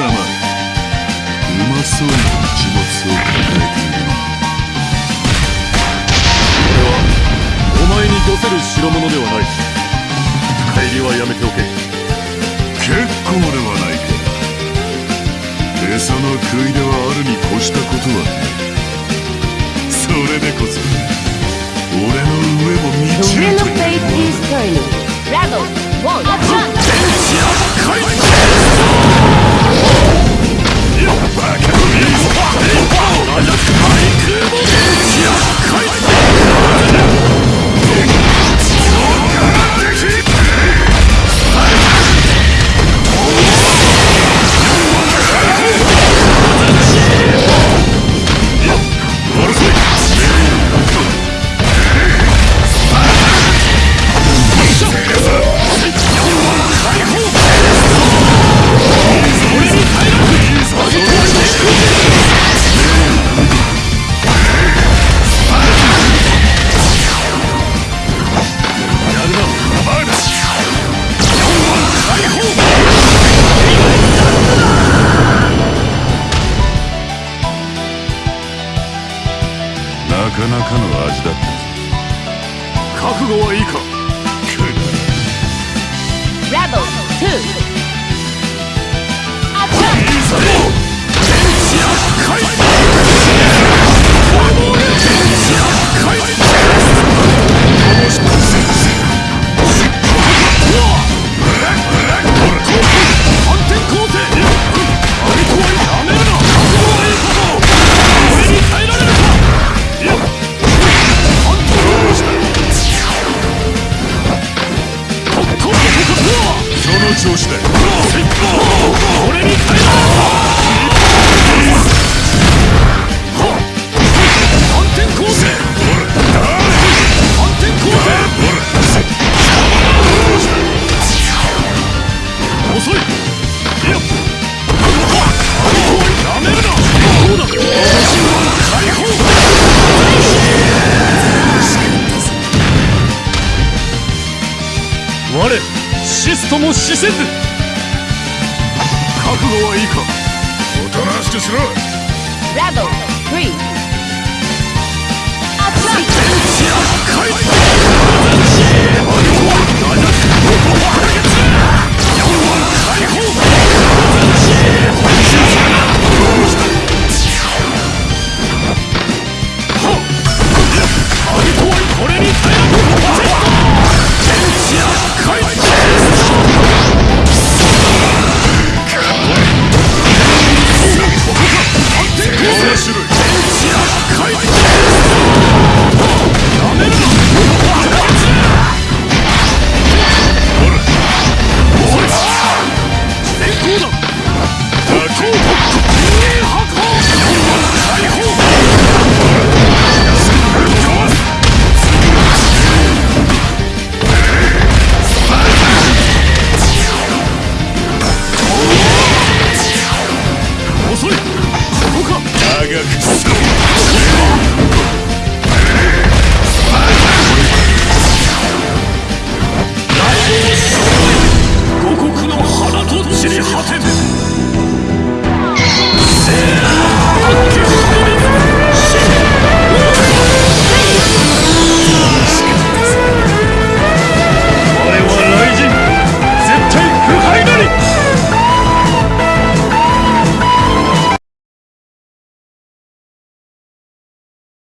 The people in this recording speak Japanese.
様うまそうな一物を抱えているな俺はお前にどせる代物ではない。帰りはやめておけ。結構ではラボ2アクションその調子だ俺に耐えられるか反転攻勢反転攻勢遅いいやアリコはやめるなどうだ解放我。シストも死せず。覚悟はいいか。おとなしくしろ。Rebel, three,